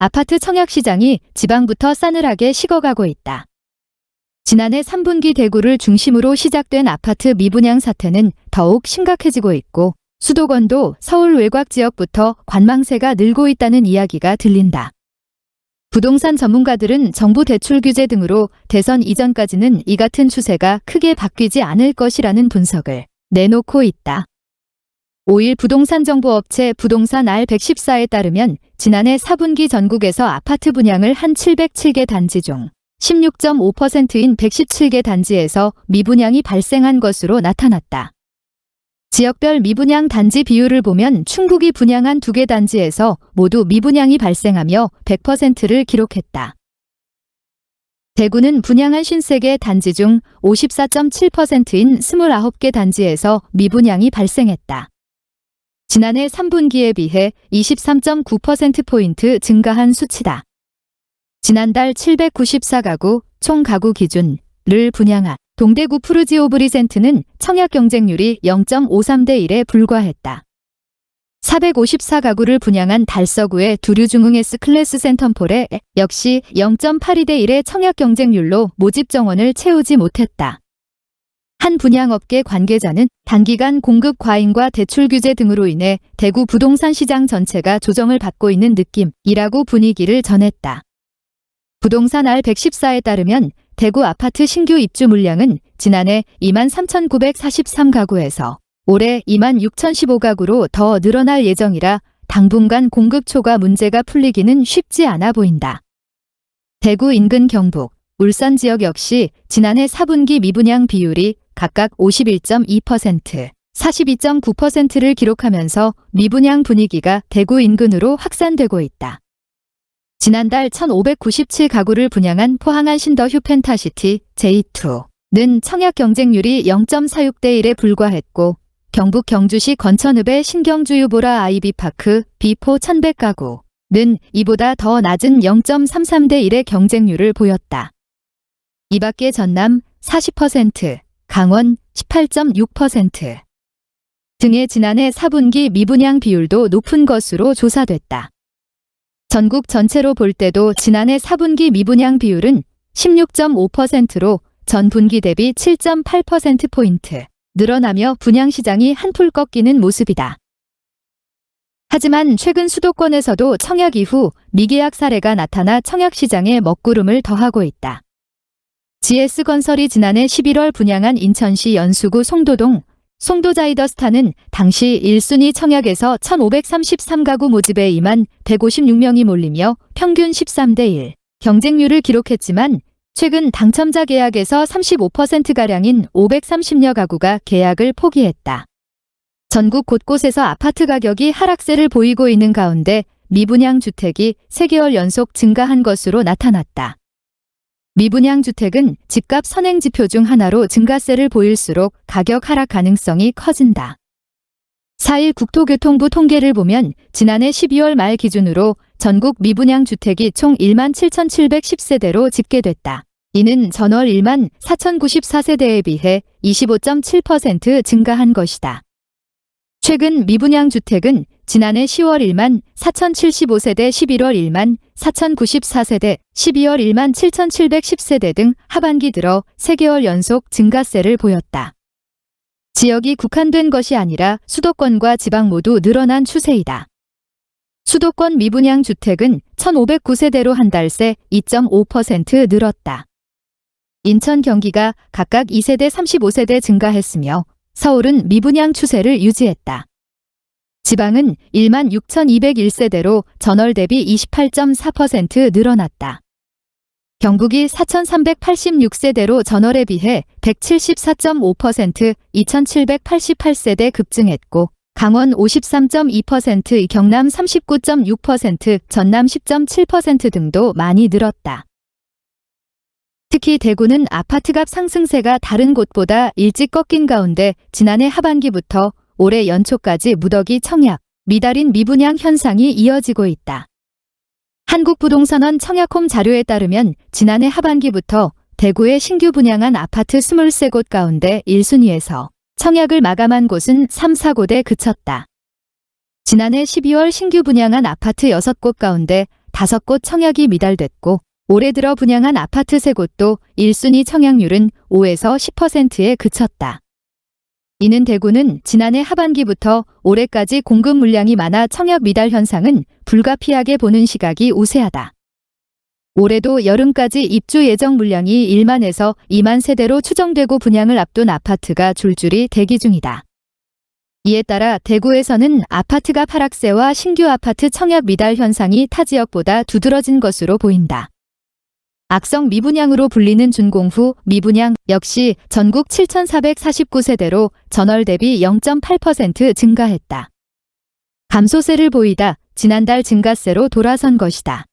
아파트 청약 시장이 지방부터 싸늘하게 식어가고 있다. 지난해 3분기 대구를 중심으로 시작된 아파트 미분양 사태는 더욱 심각해지고 있고 수도권도 서울 외곽 지역부터 관망세가 늘고 있다는 이야기가 들린다. 부동산 전문가들은 정부 대출 규제 등으로 대선 이전까지는 이 같은 추세가 크게 바뀌지 않을 것이라는 분석을 내놓고 있다. 5일 부동산 정보업체 부동산 R114에 따르면 지난해 4분기 전국에서 아파트 분양을 한 707개 단지 중 16.5%인 117개 단지에서 미분양이 발생한 것으로 나타났다. 지역별 미분양 단지 비율을 보면 충북이 분양한 두 개 단지에서 모두 미분양이 발생하며 100%를 기록했다. 대구는 분양한 53개 단지 중 54.7%인 29개 단지에서 미분양이 발생했다. 지난해 3분기에 비해 23.9%포인트 증가한 수치다. 지난달 794가구 총 가구 기준을 분양한 동대구 푸르지오 브리젠트는 청약 경쟁률이 0.53대 1에 불과했다. 454가구를 분양한 달서구의 두류중흥 S클래스 센텀폴에 역시 0.82대 1의 청약 경쟁률로 모집 정원을 채우지 못했다. 한 분양업계 관계자는 단기간 공급 과잉과 대출 규제 등으로 인해 대구 부동산 시장 전체가 조정을 받고 있는 느낌이라고 분위기를 전했다. 부동산 R114에 따르면 대구 아파트 신규 입주 물량은 지난해 2만 3,943가구에서 올해 2만 6,015가구로 더 늘어날 예정이라 당분간 공급 초과 문제가 풀리기는 쉽지 않아 보인다. 대구 인근 경북, 울산 지역 역시 지난해 4분기 미분양 비율이 각각 51.2%, 42.9%를 기록하면서 미분양 분위기가 대구 인근으로 확산되고 있다. 지난달 1597가구를 분양한 포항 한신더휴 펜타시티 J2는 청약 경쟁률이 0.46대 1에 불과했고 경북 경주시 건천읍의 신경주 유보라 아이비파크 B4 1100가구는 이보다 더 낮은 0.33대 1의 경쟁률을 보였다. 이 밖에 전남 40%, 강원 18.6% 등의 지난해 4분기 미분양 비율도 높은 것으로 조사됐다. 전국 전체로 볼 때도 지난해 4분기 미분양 비율은 16.5%로 전 분기 대비 7.8%포인트 늘어나며 분양시장이 한풀 꺾이는 모습이다. 하지만 최근 수도권에서도 청약 이후 미계약 사례가 나타나 청약시장에 먹구름을 더하고 있다. GS건설이 지난해 11월 분양한 인천시 연수구 송도동 송도자이더스타는 당시 1순위 청약에서 1533가구 모집에 2만 156명이 몰리며 평균 13대 1 경쟁률을 기록했지만 최근 당첨자 계약에서 35%가량인 530여 가구가 계약을 포기했다. 전국 곳곳에서 아파트 가격이 하락세를 보이고 있는 가운데 미분양 주택이 3개월 연속 증가한 것으로 나타났다. 미분양 주택은 집값 선행 지표 중 하나로 증가세를 보일수록 가격 하락 가능성이 커진다. 4일 국토교통부 통계를 보면 지난해 12월 말 기준으로 전국 미분양 주택이 총 1만 7,710세대로 집계됐다. 이는 전월 1만 4,094세대에 비해 25.7% 증가한 것이다. 최근 미분양 주택은 지난해 10월 1만 4,075세대 11월 1만 4,094세대 12월 1만 7,710세대 등 하반기 들어 3개월 연속 증가세를 보였다. 지역이 국한된 것이 아니라 수도권과 지방 모두 늘어난 추세이다. 수도권 미분양 주택은 1,509세대로 한 달 새 2.5% 늘었다. 인천 경기가 각각 2세대 35세대 증가했으며 서울은 미분양 추세를 유지했다. 지방은 1만 6,201세대로 전월 대비 28.4% 늘어났다. 경북이 4,386세대로 전월에 비해 174.5% 2,788세대 급증했고 강원 53.2%, 경남 39.6%, 전남 10.7% 등도 많이 늘었다. 특히 대구는 아파트값 상승세가 다른 곳보다 일찍 꺾인 가운데 지난해 하반기부터 올해 연초까지 무더기 청약, 미달인 미분양 현상이 이어지고 있다. 한국부동산원 청약홈 자료에 따르면 지난해 하반기부터 대구에 신규 분양한 아파트 23곳 가운데 1순위에서 청약을 마감한 곳은 3, 4곳에 그쳤다. 지난해 12월 신규 분양한 아파트 6곳 가운데 5곳 청약이 미달됐고 올해 들어 분양한 아파트 3곳도 1순위 청약률은 5에서 10%에 그쳤다. 이는 대구는 지난해 하반기부터 올해까지 공급 물량이 많아 청약 미달 현상은 불가피하게 보는 시각이 우세하다. 올해도 여름까지 입주 예정 물량이 1만에서 2만 세대로 추정되고 분양을 앞둔 아파트가 줄줄이 대기 중이다. 이에 따라 대구에서는 아파트가 하락세와 신규 아파트 청약 미달 현상이 타 지역보다 두드러진 것으로 보인다. 악성 미분양으로 불리는 준공후 미분양 역시 전국 7,449세대로 전월 대비 0.8% 증가했다. 감소세를 보이다 지난달 증가세로 돌아선 것이다.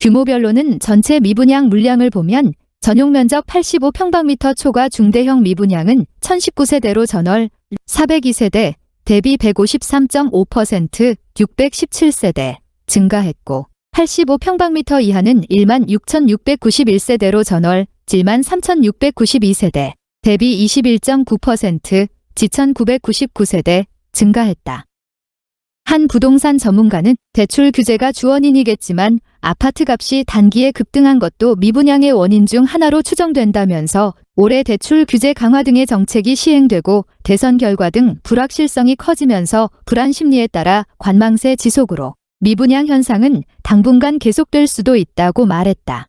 규모별로는 전체 미분양 물량을 보면 전용 면적 85평방미터 초과 중대형 미분양은 1019세대로 전월 402세대 대비 153.5% 617세대 증가했고 85평방미터 이하는 1만 6,691세대로 전월 7만 3,692세대 대비 21.9% 지천 999세대 증가했다. 한 부동산 전문가는 대출 규제가 주원인이겠지만 아파트 값이 단기에 급등한 것도 미분양의 원인 중 하나로 추정된다면서 올해 대출 규제 강화 등의 정책이 시행되고 대선 결과 등 불확실성이 커지면서 불안 심리에 따라 관망세 지속으로 미분양 현상은 당분간 계속될 수도 있다고 말했다.